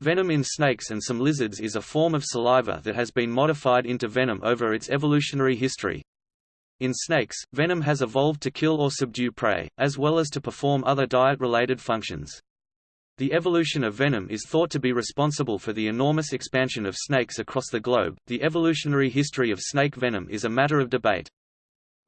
Venom in snakes and some lizards is a form of saliva that has been modified into venom over its evolutionary history. In snakes, venom has evolved to kill or subdue prey, as well as to perform other diet-related functions. The evolution of venom is thought to be responsible for the enormous expansion of snakes across the globe. The evolutionary history of snake venom is a matter of debate.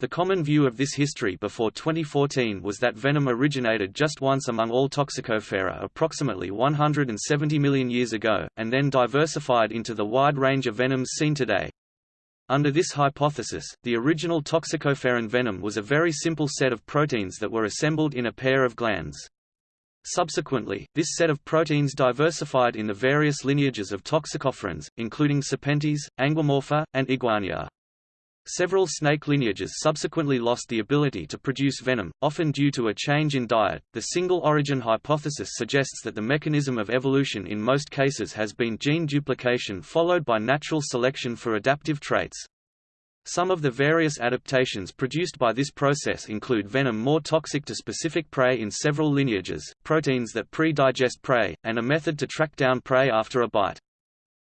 The common view of this history before 2014 was that venom originated just once among all Toxicophera approximately 170 million years ago, and then diversified into the wide range of venoms seen today. Under this hypothesis, the original toxicopheran venom was a very simple set of proteins that were assembled in a pair of glands. Subsequently, this set of proteins diversified in the various lineages of toxicopherans, including Serpentes, Anguimorpha, and Iguania. Several snake lineages subsequently lost the ability to produce venom, often due to a change in diet. The single origin hypothesis suggests that the mechanism of evolution in most cases has been gene duplication followed by natural selection for adaptive traits. Some of the various adaptations produced by this process include venom more toxic to specific prey in several lineages, proteins that pre-digest prey, and a method to track down prey after a bite.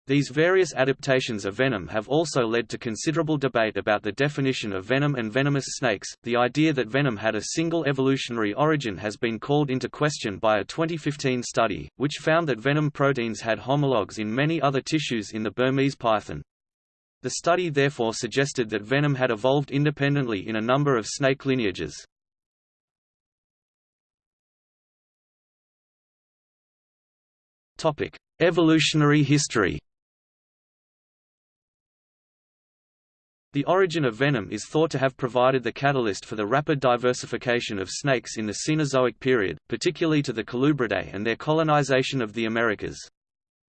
These various adaptations of venom have also led to considerable debate about the definition of venom and venomous snakes. The idea that venom had a single evolutionary origin has been called into question by a 2015 study, which found that venom proteins had homologs in many other tissues in the Burmese python. The study therefore suggested that venom had evolved independently in a number of snake lineages. Topic: Evolutionary history. The origin of venom is thought to have provided the catalyst for the rapid diversification of snakes in the Cenozoic period, particularly to the Colubridae and their colonization of the Americas.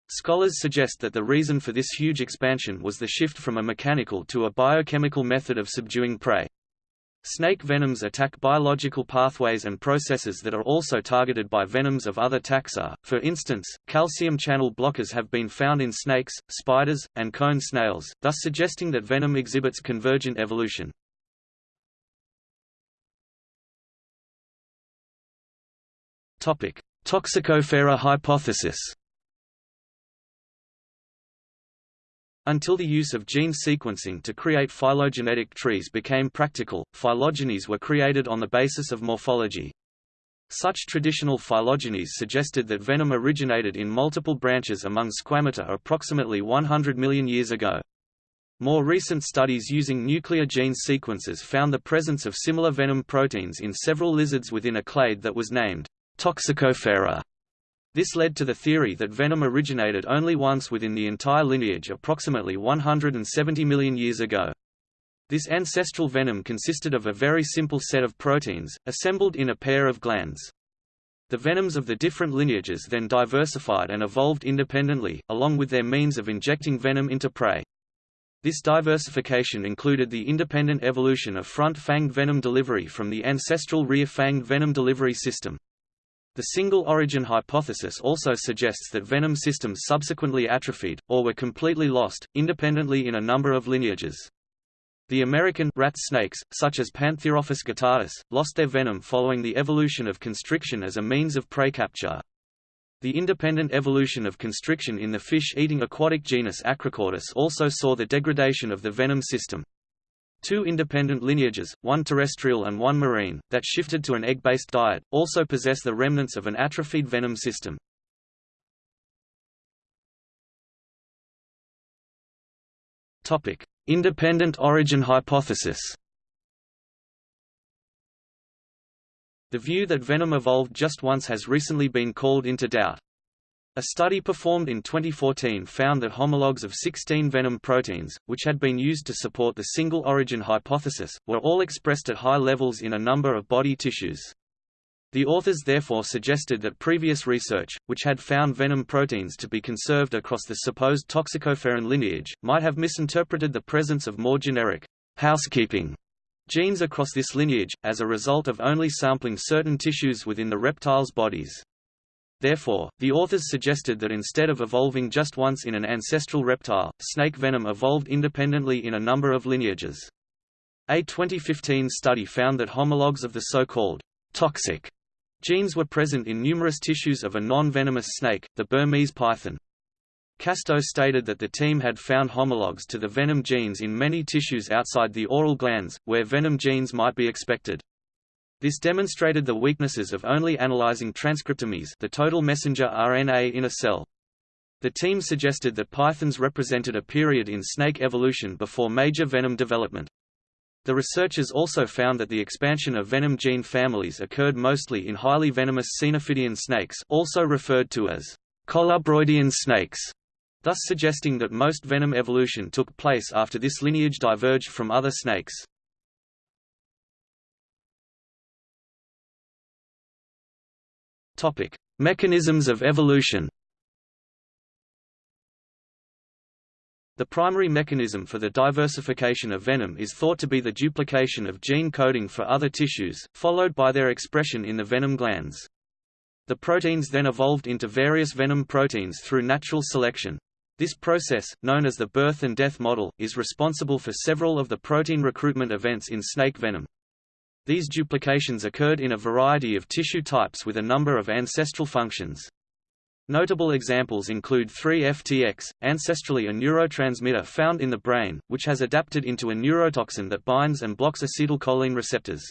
Scholars suggest that the reason for this huge expansion was the shift from a mechanical to a biochemical method of subduing prey. Snake venoms attack biological pathways and processes that are also targeted by venoms of other taxa. For instance, calcium channel blockers have been found in snakes, spiders, and cone snails, thus suggesting that venom exhibits convergent evolution. Topic: Toxicophera hypothesis. Until the use of gene sequencing to create phylogenetic trees became practical, phylogenies were created on the basis of morphology. Such traditional phylogenies suggested that venom originated in multiple branches among squamata approximately 100 million years ago. More recent studies using nuclear gene sequences found the presence of similar venom proteins in several lizards within a clade that was named Toxicophera. This led to the theory that venom originated only once within the entire lineage approximately 170 million years ago. This ancestral venom consisted of a very simple set of proteins, assembled in a pair of glands. The venoms of the different lineages then diversified and evolved independently, along with their means of injecting venom into prey. This diversification included the independent evolution of front-fanged venom delivery from the ancestral rear-fanged venom delivery system. The single origin hypothesis also suggests that venom systems subsequently atrophied, or were completely lost, independently in a number of lineages. The American rat snakes, such as Pantherophis guttatus, lost their venom following the evolution of constriction as a means of prey capture. The independent evolution of constriction in the fish-eating aquatic genus Acrochordus also saw the degradation of the venom system. Two independent lineages, one terrestrial and one marine, that shifted to an egg-based diet, also possess the remnants of an atrophied venom system. Topic: Independent origin hypothesis. The view that venom evolved just once has recently been called into doubt. A study performed in 2014 found that homologs of 16 venom proteins, which had been used to support the single origin hypothesis, were all expressed at high levels in a number of body tissues. The authors therefore suggested that previous research, which had found venom proteins to be conserved across the supposed toxicopheran lineage, might have misinterpreted the presence of more generic housekeeping genes across this lineage, as a result of only sampling certain tissues within the reptiles' bodies. Therefore, the authors suggested that instead of evolving just once in an ancestral reptile, snake venom evolved independently in a number of lineages. A 2015 study found that homologs of the so-called toxic Genes were present in numerous tissues of a non-venomous snake, the Burmese python. Castoe stated that the team had found homologs to the venom genes in many tissues outside the oral glands, where venom genes might be expected. This demonstrated the weaknesses of only analyzing transcriptomes the total messenger RNA in a cell. The team suggested that pythons represented a period in snake evolution before major venom development. The researchers also found that the expansion of venom gene families occurred mostly in highly venomous Caenophidian snakes also referred to as colubroidean snakes, thus suggesting that most venom evolution took place after this lineage diverged from other snakes. Mechanisms of evolution The primary mechanism for the diversification of venom is thought to be the duplication of gene coding for other tissues, followed by their expression in the venom glands. The proteins then evolved into various venom proteins through natural selection. This process, known as the birth and death model, is responsible for several of the protein recruitment events in snake venom. These duplications occurred in a variety of tissue types with a number of ancestral functions. Notable examples include 3-FTX, ancestrally a neurotransmitter found in the brain, which has adapted into a neurotoxin that binds and blocks acetylcholine receptors.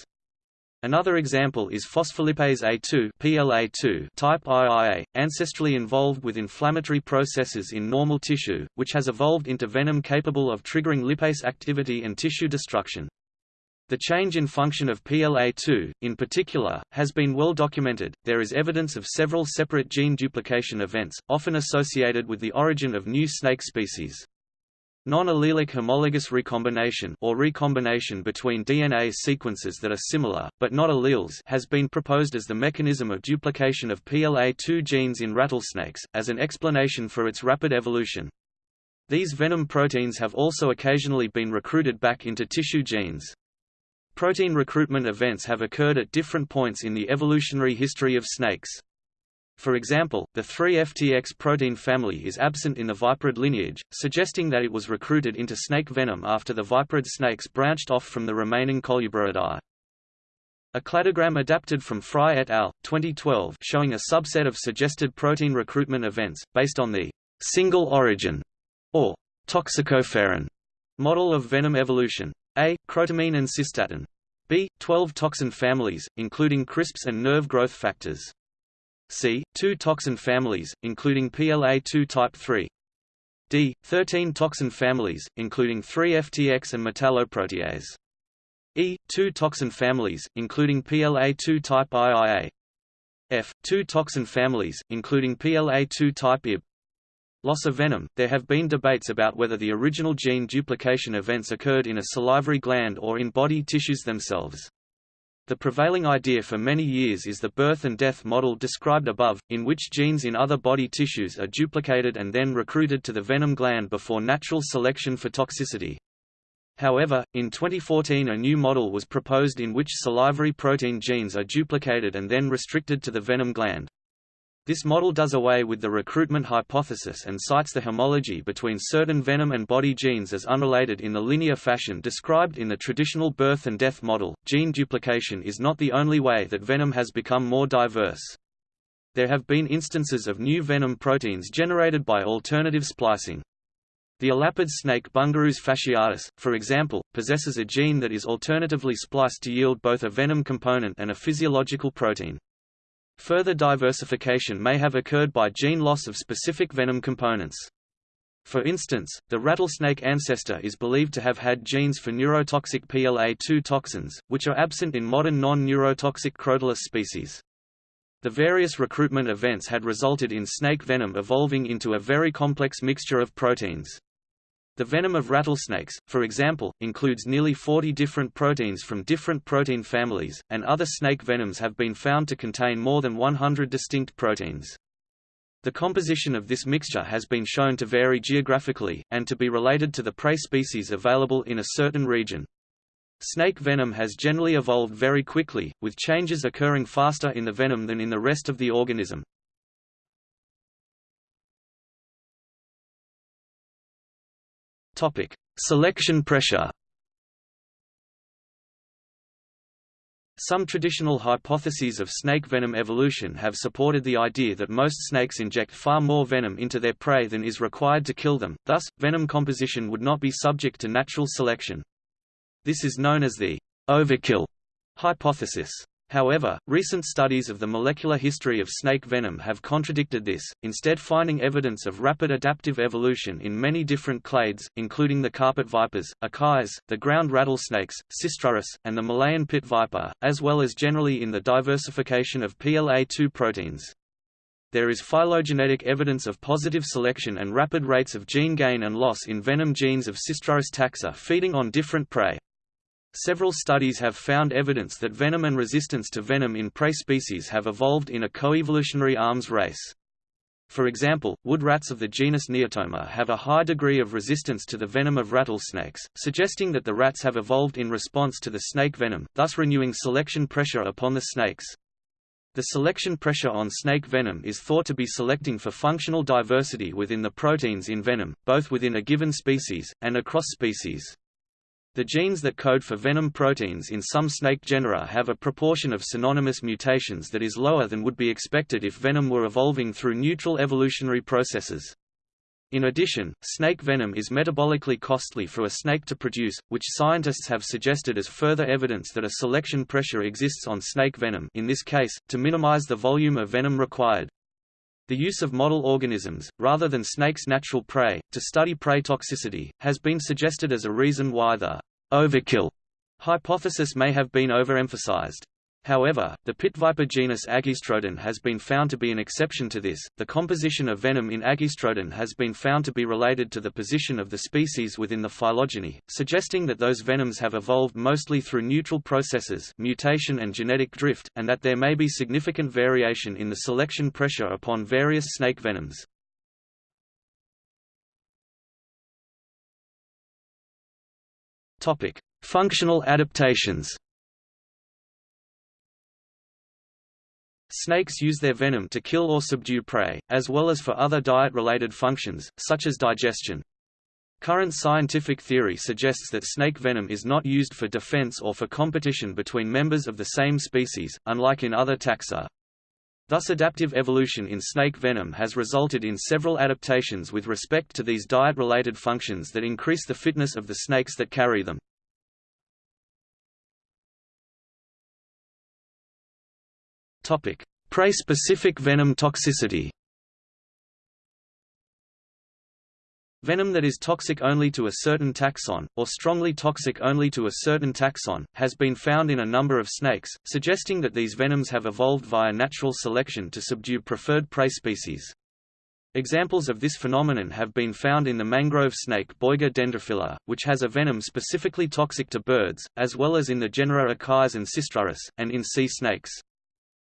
Another example is phospholipase A2 PLA2 type IIA, ancestrally involved with inflammatory processes in normal tissue, which has evolved into venom capable of triggering lipase activity and tissue destruction. The change in function of PLA2, in particular, has been well documented. There is evidence of several separate gene duplication events, often associated with the origin of new snake species. Non-allelic homologous recombination or recombination between DNA sequences that are similar, but not alleles has been proposed as the mechanism of duplication of PLA2 genes in rattlesnakes, as an explanation for its rapid evolution. These venom proteins have also occasionally been recruited back into tissue genes. Protein recruitment events have occurred at different points in the evolutionary history of snakes. For example, the 3-FTX protein family is absent in the viperid lineage, suggesting that it was recruited into snake venom after the viperid snakes branched off from the remaining Colubroidea. A cladogram adapted from Fry et al. 2012 showing a subset of suggested protein recruitment events, based on the single origin, or toxicopheran, model of venom evolution. A. Crotamine and cystatin. B. 12 toxin families, including CRISPs and nerve growth factors. C. 2 toxin families, including PLA2 type 3. D. 13 toxin families, including 3-FTX and metalloprotease. E. 2 toxin families, including PLA2 type IIA. F. 2 toxin families, including PLA2 type IB. Loss of venom – There have been debates about whether the original gene duplication events occurred in a salivary gland or in body tissues themselves. The prevailing idea for many years is the birth and death model described above, in which genes in other body tissues are duplicated and then recruited to the venom gland before natural selection for toxicity. However, in 2014 a new model was proposed in which salivary protein genes are duplicated and then restricted to the venom gland. This model does away with the recruitment hypothesis and cites the homology between certain venom and body genes as unrelated in the linear fashion described in the traditional birth and death model. Gene duplication is not the only way that venom has become more diverse. There have been instances of new venom proteins generated by alternative splicing. The elapid snake Bungarus fasciatus, for example, possesses a gene that is alternatively spliced to yield both a venom component and a physiological protein. Further diversification may have occurred by gene loss of specific venom components. For instance, the rattlesnake ancestor is believed to have had genes for neurotoxic PLA2 toxins, which are absent in modern non-neurotoxic Crotalus species. The various recruitment events had resulted in snake venom evolving into a very complex mixture of proteins. The venom of rattlesnakes, for example, includes nearly 40 different proteins from different protein families, and other snake venoms have been found to contain more than 100 distinct proteins. The composition of this mixture has been shown to vary geographically, and to be related to the prey species available in a certain region. Snake venom has generally evolved very quickly, with changes occurring faster in the venom than in the rest of the organism. Topic: Selection pressure. Some traditional hypotheses of snake venom evolution have supported the idea that most snakes inject far more venom into their prey than is required to kill them, thus, venom composition would not be subject to natural selection. This is known as the overkill hypothesis. However, recent studies of the molecular history of snake venom have contradicted this, instead finding evidence of rapid adaptive evolution in many different clades, including the carpet vipers, Echis, the ground rattlesnakes, Sistrurus, and the Malayan pit viper, as well as generally in the diversification of PLA2 proteins. There is phylogenetic evidence of positive selection and rapid rates of gene gain and loss in venom genes of Sistrurus taxa feeding on different prey. Several studies have found evidence that venom and resistance to venom in prey species have evolved in a coevolutionary arms race. For example, wood rats of the genus Neotoma have a high degree of resistance to the venom of rattlesnakes, suggesting that the rats have evolved in response to the snake venom, thus renewing selection pressure upon the snakes. The selection pressure on snake venom is thought to be selecting for functional diversity within the proteins in venom, both within a given species, and across species. The genes that code for venom proteins in some snake genera have a proportion of synonymous mutations that is lower than would be expected if venom were evolving through neutral evolutionary processes. In addition, snake venom is metabolically costly for a snake to produce, which scientists have suggested as further evidence that a selection pressure exists on snake venom in this case, to minimize the volume of venom required. The use of model organisms, rather than snakes' natural prey, to study prey toxicity, has been suggested as a reason why the overkill hypothesis may have been overemphasized. However, the pit viper genus Agkistrodon has been found to be an exception to this. The composition of venom in Agkistrodon has been found to be related to the position of the species within the phylogeny, suggesting that those venoms have evolved mostly through neutral processes, mutation and genetic drift, and that there may be significant variation in the selection pressure upon various snake venoms. Topic: Functional adaptations. Snakes use their venom to kill or subdue prey, as well as for other diet-related functions, such as digestion. Current scientific theory suggests that snake venom is not used for defense or for competition between members of the same species, unlike in other taxa. Thus adaptive evolution in snake venom has resulted in several adaptations with respect to these diet-related functions that increase the fitness of the snakes that carry them. Prey-specific venom toxicity. Venom that is toxic only to a certain taxon, or strongly toxic only to a certain taxon, has been found in a number of snakes, suggesting that these venoms have evolved via natural selection to subdue preferred prey species. Examples of this phenomenon have been found in the mangrove snake Boiga dendrophila, which has a venom specifically toxic to birds, as well as in the genera Echis and Sistrurus, and in sea snakes.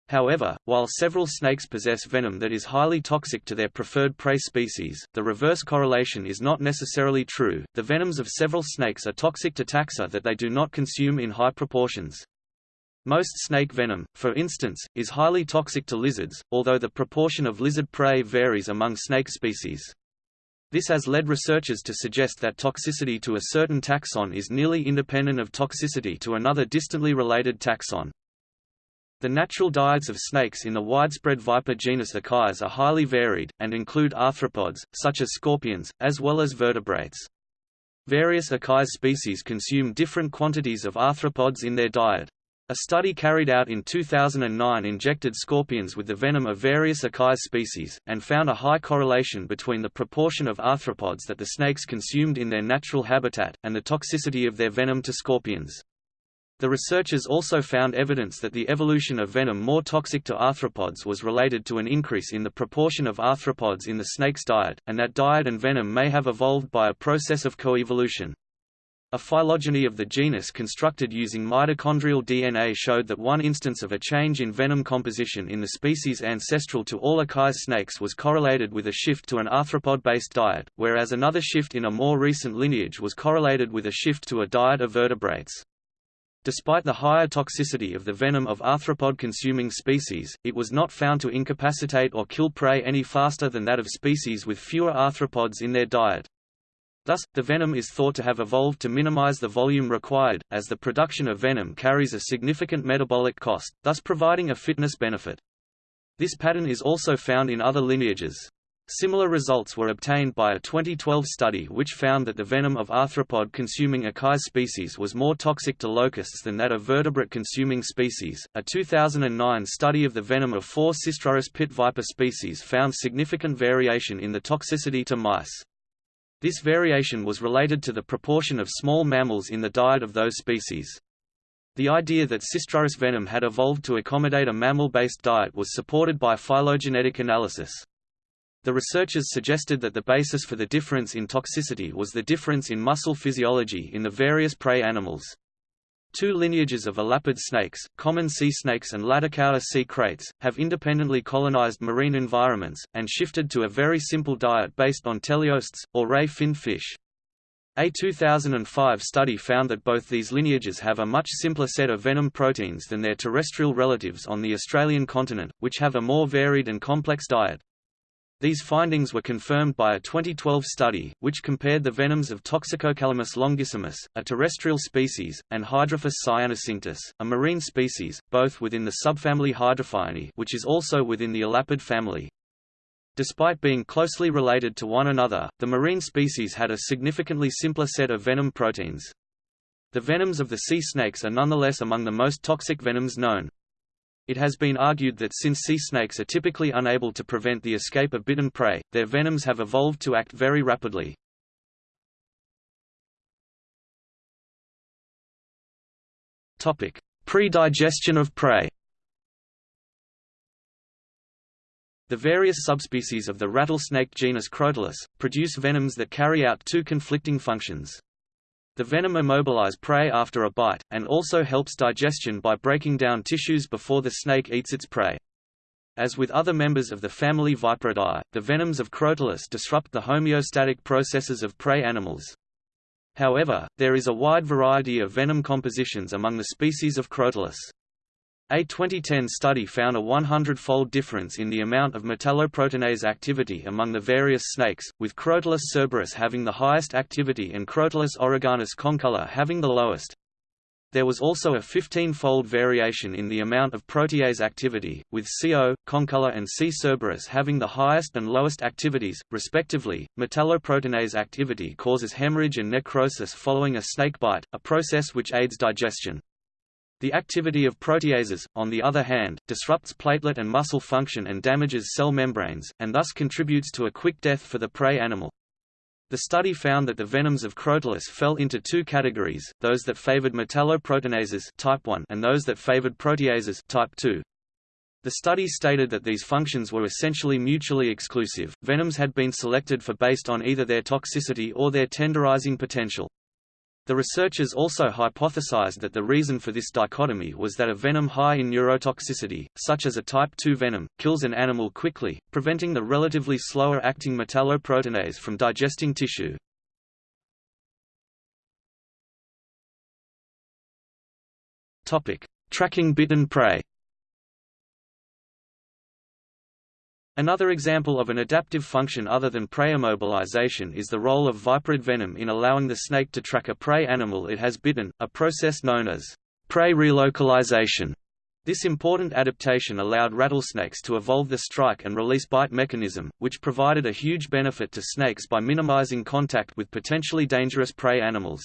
However, while several snakes possess venom that is highly toxic to their preferred prey species, the reverse correlation is not necessarily true. The venoms of several snakes are toxic to taxa that they do not consume in high proportions. Most snake venom, for instance, is highly toxic to lizards, although the proportion of lizard prey varies among snake species. This has led researchers to suggest that toxicity to a certain taxon is nearly independent of toxicity to another distantly related taxon. The natural diets of snakes in the widespread viper genus Echis are highly varied, and include arthropods, such as scorpions, as well as vertebrates. Various Echis species consume different quantities of arthropods in their diet. A study carried out in 2009 injected scorpions with the venom of various Echis species, and found a high correlation between the proportion of arthropods that the snakes consumed in their natural habitat, and the toxicity of their venom to scorpions. The researchers also found evidence that the evolution of venom more toxic to arthropods was related to an increase in the proportion of arthropods in the snake's diet, and that diet and venom may have evolved by a process of coevolution. A phylogeny of the genus constructed using mitochondrial DNA showed that one instance of a change in venom composition in the species ancestral to all Echis snakes was correlated with a shift to an arthropod-based diet, whereas another shift in a more recent lineage was correlated with a shift to a diet of vertebrates. Despite the higher toxicity of the venom of arthropod-consuming species, it was not found to incapacitate or kill prey any faster than that of species with fewer arthropods in their diet. Thus, the venom is thought to have evolved to minimize the volume required, as the production of venom carries a significant metabolic cost, thus providing a fitness benefit. This pattern is also found in other lineages. Similar results were obtained by a 2012 study which found that the venom of arthropod-consuming Echis species was more toxic to locusts than that of vertebrate-consuming species. A 2009 study of the venom of four Sistrurus pit viper species found significant variation in the toxicity to mice. This variation was related to the proportion of small mammals in the diet of those species. The idea that Sistrurus venom had evolved to accommodate a mammal-based diet was supported by phylogenetic analysis. The researchers suggested that the basis for the difference in toxicity was the difference in muscle physiology in the various prey animals. Two lineages of elapid snakes, common sea snakes and Laticauda sea kraits, have independently colonized marine environments, and shifted to a very simple diet based on teleosts, or ray-finned fish. A 2005 study found that both these lineages have a much simpler set of venom proteins than their terrestrial relatives on the Australian continent, which have a more varied and complex diet. These findings were confirmed by a 2012 study, which compared the venoms of Toxicocalamus longissimus, a terrestrial species, and Hydrophis cyanocinctus, a marine species, both within the subfamily Hydrophiinae which is also within the elapid family. Despite being closely related to one another, the marine species had a significantly simpler set of venom proteins. The venoms of the sea snakes are nonetheless among the most toxic venoms known. It has been argued that since sea snakes are typically unable to prevent the escape of bitten prey, their venoms have evolved to act very rapidly. Pre-digestion of prey The various subspecies of the rattlesnake genus Crotalus, produce venoms that carry out two conflicting functions. The venom immobilize prey after a bite, and also helps digestion by breaking down tissues before the snake eats its prey. As with other members of the family Viperidae, the venoms of Crotalus disrupt the homeostatic processes of prey animals. However, there is a wide variety of venom compositions among the species of Crotalus. A 2010 study found a 100-fold difference in the amount of metalloproteinase activity among the various snakes, with Crotalus cerberus having the highest activity and Crotalus oreganus concolor having the lowest. There was also a 15-fold variation in the amount of protease activity, with CO, concolor and C. cerberus having the highest and lowest activities, respectively. Metalloproteinase activity causes hemorrhage and necrosis following a snake bite, a process which aids digestion. The activity of proteases, on the other hand, disrupts platelet and muscle function and damages cell membranes, and thus contributes to a quick death for the prey animal. The study found that the venoms of Crotalus fell into two categories, those that favored metalloproteinases type 1 and those that favored proteases type 2. The study stated that these functions were essentially mutually exclusive. Venoms had been selected for based on either their toxicity or their tenderizing potential. The researchers also hypothesized that the reason for this dichotomy was that a venom high in neurotoxicity, such as a type II venom, kills an animal quickly, preventing the relatively slower-acting metalloproteinase from digesting tissue. Tracking bitten prey Another example of an adaptive function other than prey immobilization is the role of viperid venom in allowing the snake to track a prey animal it has bitten, a process known as prey relocalization. This important adaptation allowed rattlesnakes to evolve the strike and release bite mechanism, which provided a huge benefit to snakes by minimizing contact with potentially dangerous prey animals.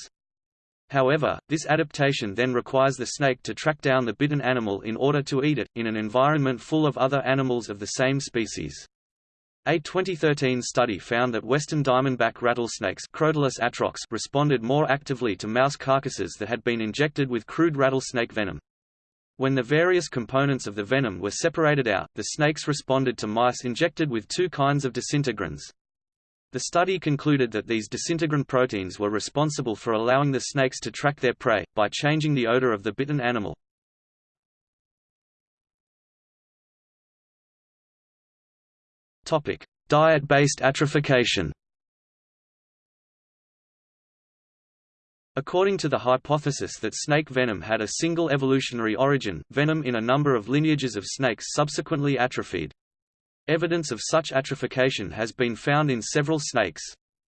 However, this adaptation then requires the snake to track down the bitten animal in order to eat it, in an environment full of other animals of the same species. A 2013 study found that western diamondback rattlesnakes atrox responded more actively to mouse carcasses that had been injected with crude rattlesnake venom. When the various components of the venom were separated out, the snakes responded to mice injected with two kinds of disintegrins. The study concluded that these disintegrin proteins were responsible for allowing the snakes to track their prey, by changing the odor of the bitten animal. Diet-based atrophication According to the hypothesis that snake venom had a single evolutionary origin, venom in a number of lineages of snakes subsequently atrophied. Evidence of such atrophication has been found in several snakes.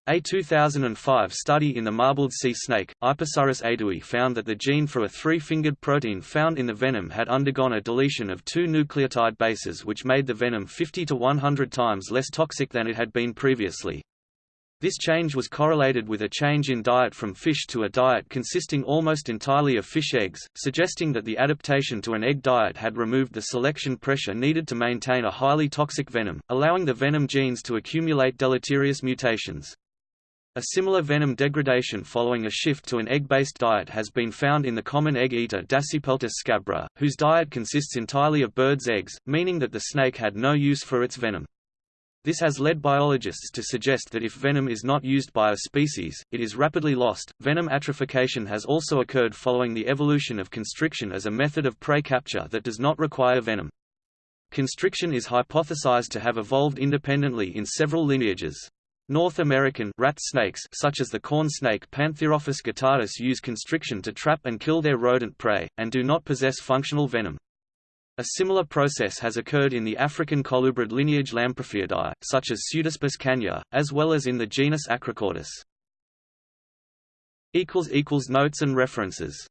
A 2005 study in the marbled sea snake, Aipysurus eydouxii found that the gene for a three-fingered protein found in the venom had undergone a deletion of two nucleotide bases which made the venom 50 to 100 times less toxic than it had been previously. This change was correlated with a change in diet from fish to a diet consisting almost entirely of fish eggs, suggesting that the adaptation to an egg diet had removed the selection pressure needed to maintain a highly toxic venom, allowing the venom genes to accumulate deleterious mutations. A similar venom degradation following a shift to an egg-based diet has been found in the common egg-eater Dasypeltis scabra, whose diet consists entirely of birds' eggs, meaning that the snake had no use for its venom. This has led biologists to suggest that if venom is not used by a species, it is rapidly lost. Venom atrophication has also occurred following the evolution of constriction as a method of prey capture that does not require venom. Constriction is hypothesized to have evolved independently in several lineages. North American rat snakes such as the corn snake Pantherophis guttatus use constriction to trap and kill their rodent prey, and do not possess functional venom. A similar process has occurred in the African colubrid lineage Lamprophiidae, such as Pseudaspis cana, as well as in the genus Acrochordus. Notes and references